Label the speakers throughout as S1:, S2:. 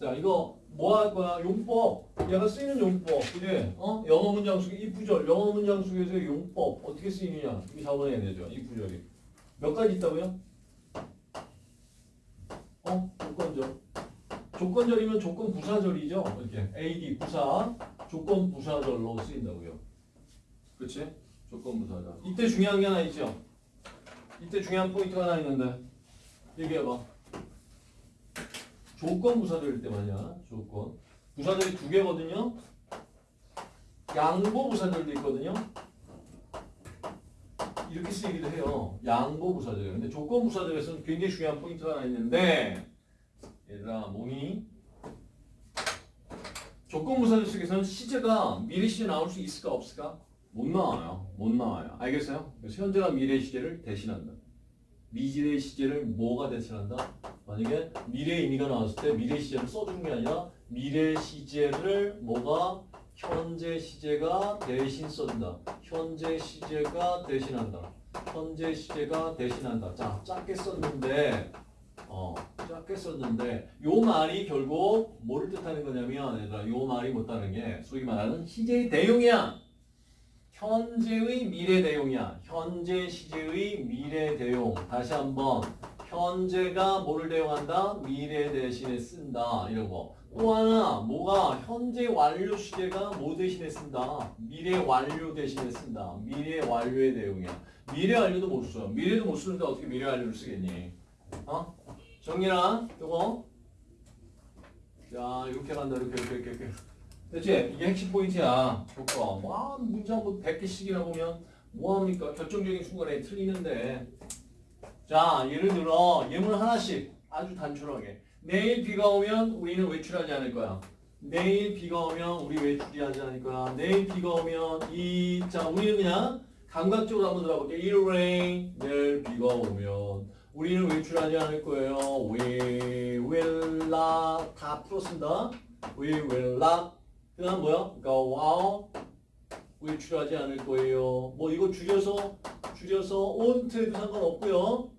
S1: 자, 이거 뭐 할 거야? 용법. 얘가 쓰이는 용법. 그지? 어? 영어 문장 속에 이 구절, 영어 문장 속에서 용법 어떻게 쓰이느냐? 이거 잡아내야 되죠. 이 구절이. 몇 가지 있다고요? 어? 조건절. 조건절이면 조건 부사절이죠. 이렇게 AD 부사, 조건 부사절로 쓰인다고요. 그렇지? 조건 부사절. 이때 중요한 게 하나 있죠. 이때 중요한 포인트가 하나 있는데 얘기해봐. 조건 부사절 때 말이야. 조건. 부사절이 두 개거든요. 양보 부사절도 있거든요. 이렇게 쓰이기도 해요. 양보 부사절. 근데 조건 부사절에서는 굉장히 중요한 포인트가 하나 있는데 얘들아 뭐니? 조건 부사절 속에서는 시제가 미래 시제 나올 수 있을까 없을까? 못 나와요. 못 나와요. 알겠어요? 그래서 현재가 미래 시제를 대신한다. 미래 시제를 뭐가 대신한다? 만약에 미래 의미가 나왔을 때 미래 시제를 써주는 게 아니라 미래 시제를 뭐가 현재 시제가 대신 써준다. 현재 시제가 대신한다. 현재 시제가 대신한다. 자, 짧게 썼는데 어, 짧게 썼는데 요 말이 결국 뭐를 뜻하는 거냐면 얘들아 요 말이 못하는 게 소위 말하는 시제의 대용이야. 현재의 미래 대용이야. 현재 시제의 미래 대용. 다시 한번 현재가 뭐를 대용한다? 미래 대신에 쓴다. 이런 거. 또 하나 뭐가 현재 완료 시제가 뭐 대신에 쓴다? 미래 완료 대신에 쓴다. 미래 완료의 대용이야. 미래 완료도 못 써. 미래도 못 쓰는데 어떻게 미래 완료를 쓰겠니? 어? 정리나 이거. 자 이렇게 간다 이렇게 이렇게 이렇게. 그치? 이게 핵심 포인트야. 조건. 뭐, 문장 뭐 100개씩이나 보면 뭐합니까? 결정적인 순간에 틀리는데. 자, 예를 들어, 예문 하나씩 아주 단순하게. 내일 비가 오면 우리는 외출하지 않을 거야. 내일 비가 오면 우리 외출하지 않을 거야. 내일 비가 오면 이, 자, 우리는 그냥 감각적으로 한번 들어볼게. It rain. 내일 비가 오면 우리는 외출하지 않을 거예요. We will not. 다 풀었습니다. We will not. 그 다음 뭐야? go out 외출하지 않을 거예요. 뭐 이거 줄여서 줄여서 on트에도 상관없고요.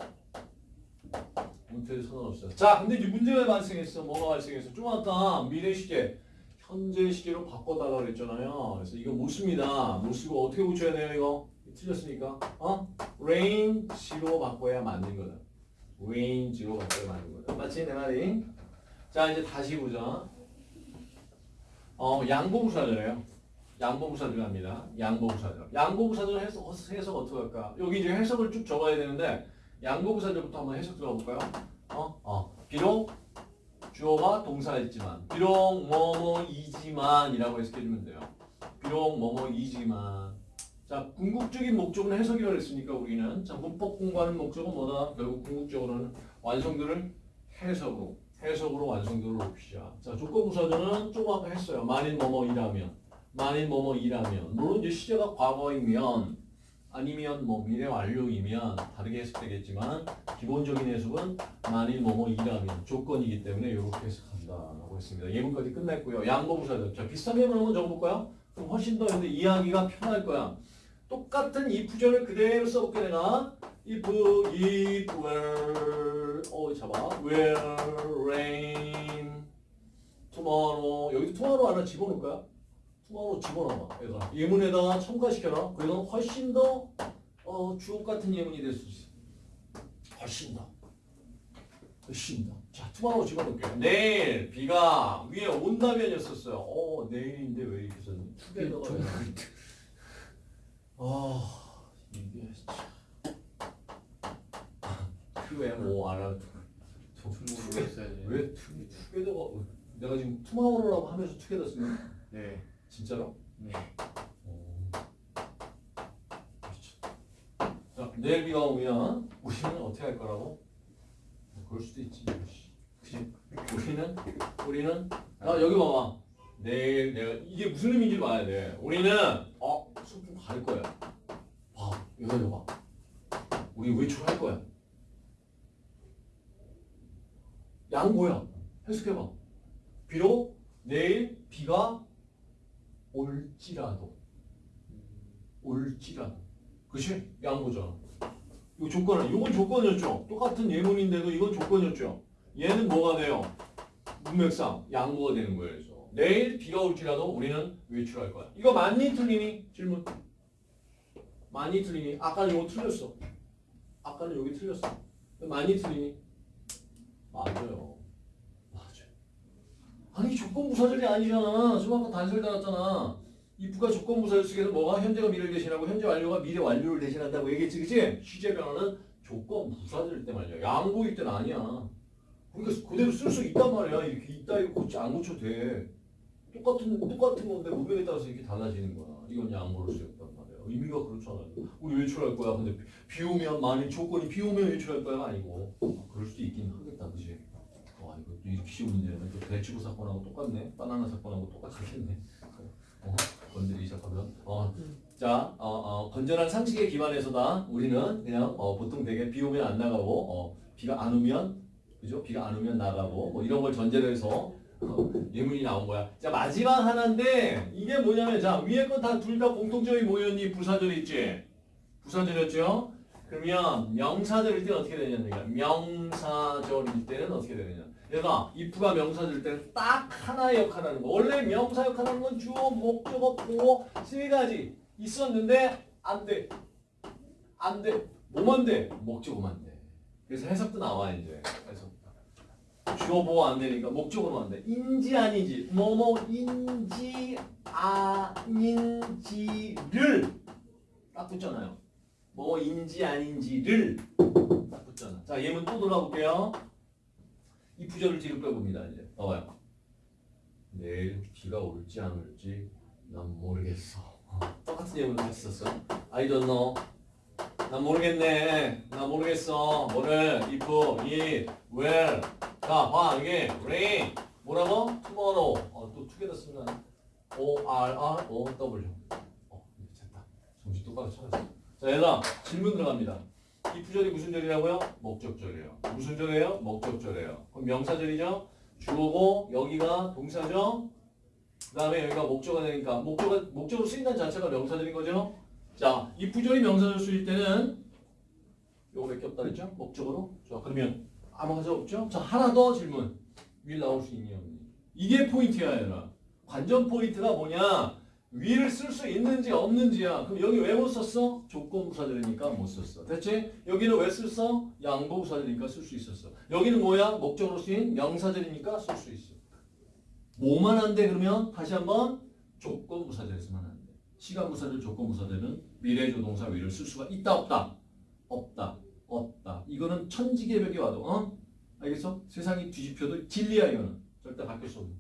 S1: on트에도 상관없어요. 자, 근데 이제 문제가 발생했어. 뭐가 발생했어? 좀 아까 미래 시제 현재 시제로 바꿔달라 그랬잖아요. 그래서 이거 못 씁니다. 못 쓰고 어떻게 고쳐야 돼요, 이거? 틀렸으니까. 어? range로 바꿔야 맞는 거다. range로 바꿔야 맞는 거다. 맞지, 내 말이? 자, 이제 다시 보자. 어, 양보부사절이에요. 양보부사절 합니다. 양보부사절. 양보부사절 해석, 해석 어떻게 할까? 여기 이제 해석을 쭉 적어야 되는데, 양보부사절부터 한번 해석 들어볼까요? 어? 어. 비록 주어가 동사였지만, 비록 뭐뭐이지만 이라고 해석해주면 돼요. 비록 뭐뭐이지만. 자, 궁극적인 목적은 해석이라고 했으니까 우리는. 자, 문법 공부하는 목적은 뭐다? 결국 궁극적으로는 완성들을 해석으로. 해석으로 완성도를 높이자. 자, 조건부사절은 조금 아까 했어요. 만일 뭐뭐이라면. 만일 뭐뭐 이라면. 물론 이제 시제가 과거이면 아니면 뭐 미래 완료이면 다르게 해석되겠지만 기본적인 해석은 만일 뭐뭐 이라면 조건이기 때문에 이렇게 해석한다라고 했습니다. 예문까지 끝냈고요. 양보부사절. 자, 비슷한 예문 한번 적어볼까요? 그럼 훨씬 더 근데 이해하기가 편할 거야. 똑같은 이 부절을 그대로 써볼게 내가 if, if, were, 어 잡아, will rain tomorrow 여기도 tomorrow 하나 집어넣을까요? Tomorrow 집어넣어 얘들아 예문에다가 첨가시켜라 그러면 훨씬 더 어, 주옥 같은 예문이 될 수 있어 훨씬 더 훨씬 더. 자, tomorrow 집어넣을게요. 내일 비가 위에 온다면이었었어요. 어, 내일인데 왜 이렇게 썼니? 투게더가 아, 이게 참. 그왜 뭐 알아?
S2: 중국어로 했어야지.
S1: 왜 투, 투게더가 내가 지금 투마워로라고 하면서 투게더 쓰는
S2: 네.
S1: 진짜로?
S2: 네.
S1: 어. 미쳤다. 자, 내일 비가 오면 우리는 어떻게 할 거라고? 뭐 그럴 수도 있지. 그지? 우리는 우리는 아 여기 봐봐. 내일 내가 이게 무슨 의미인지 봐야 돼. 우리는 어 소풍 갈 거야. 봐 여기 봐. 우리 외출할 거야. 양보야. 해석해봐. 비록 내일 비가 올지라도 올지라도 그치? 양보잖아 이거 조건은 이건 조건이었죠 똑같은 예문인데도 이건 조건이었죠 얘는 뭐가 돼요? 문맥상 양보가 되는 거예요. 그래서 내일 비가 올지라도 우리는 외출할 거야. 이거 맞니 틀리니? 질문. 많이 틀리니? 아까는 이거 틀렸어. 아까는 여기 틀렸어. 많이 틀리니? 맞아요. 아니 조건부사절이 아니잖아. 좀 아까 단설 달았잖아. if가 조건부사절 속에서 뭐가 현재가 미래를 대신하고 현재 완료가 미래 완료를 대신한다고 얘기했지, 그치? 시제 변화는 조건부사절 때 말이야. 양보일 때는 아니야. 그러니까 그대로 쓸 수 있단 말이야. 이렇게 있다 이거 고치 안 고쳐도 돼. 똑같은 똑같은 건데 문맥에 따라서 이렇게 달라지는 거야. 이건 양보를 쓰였단 말이야. 의미가 그렇잖아요. 우리 외출할 거야. 근데 비, 비 오면 만일 조건이 비 오면 외출할 거야 아니고 어, 그럴 수도 있긴 하겠다, 그지? 이렇게 쉬운 문제는 또 배추구 사건하고 똑같네. 바나나 사건하고 똑같겠네. 어, 건드리기 시작하면 어. 자, 어, 어, 건전한 상식에 기반해서다 우리는 그냥 어, 보통 되게 비 오면 안 나가고 어, 비가 안 오면 그죠? 비가 안 오면 나가고 뭐 이런 걸 전제로 해서 어, 예문이 나온 거야. 자 마지막 하나인데 이게 뭐냐면 자 위에 건 다 둘 다 공통점이 뭐였니? 부사절 있지? 부사절이었죠? 그러면 명사절일 때는 어떻게 되냐니까 명사절일 때는 어떻게 되느냐? 얘가 if가 명사절일 때는 딱 하나의 역할하는 거. 원래 명사 역할하는 건 주어, 목적어, 보어 세 가지 있었는데 안 돼. 안 돼. 뭐만 돼? 목적어만 돼. 그래서 해석도 나와 이제. 그래서 주어 보호 안 되니까 목적어로 안 돼. 인지 아닌지 뭐뭐인지 아닌지를 딱 붙잖아요. 뭐인지 아닌지를 딱 붙잖아. 자 예문 또 돌아볼게요. 이 부절을 뒤로 빼봅니다 이제. 봐봐요. 내일 비가 올지 안 올지 난 모르겠어. 어, 똑같은 예문을 썼어. I don't know. 난 모르겠네. 나 모르겠어. 뭐를 if, it, where. 자, 봐 이게 rain. 뭐라고? tomorrow. 어, 또 together 쓰면 O R R O W. 어, 됐다. 정신 똑바로 차렸어. 자, 얘들아 질문 들어갑니다. 이 부절이 무슨 절이라고요? 목적절이에요. 무슨 절이에요? 목적절이에요. 그럼 명사절이죠? 주어고 여기가 동사죠? 그 다음에 여기가 목적어가 되니까 목적어, 목적으로 쓰인다는 자체가 명사절인 거죠? 자, 이 if절이 명사절 쓰일 때는 요거 몇 개 없다 그랬죠? 목적으로. 자, 그러면 아무 가지 없죠? 자, 하나 더 질문. 위에 나올 수 없니? 이게 포인트야, 얘들아. 관전 포인트가 뭐냐? will을 쓸 수 있는지 없는지야. 그럼 여기 왜 못 썼어? 조건부사절이니까 못 썼어. 됐지? 여기는 왜 썼어? 양보부사절이니까 쓸 수 있었어. 여기는 뭐야? 목적으로 쓰인 명사절이니까 쓸 수 있어. 뭐만 안 돼? 그러면 다시 한번 조건부사절에서만 안 돼. 시간부사절, 조건부사절은 미래조동사 위를 쓸 수가 있다 없다? 없다. 없다. 이거는 천지개벽에 와도 어? 알겠어? 세상이 뒤집혀도 진리야 이거는. 절대 바뀔 수 없는.